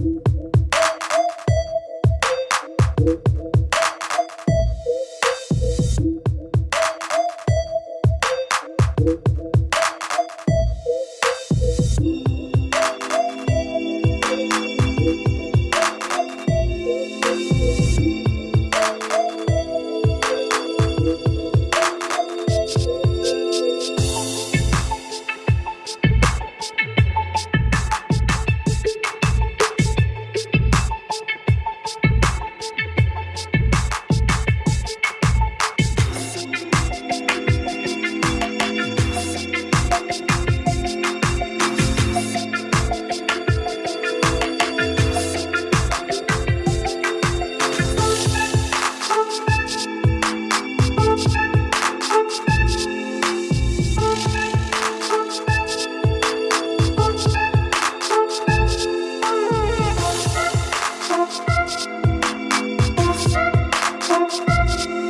you Podcast.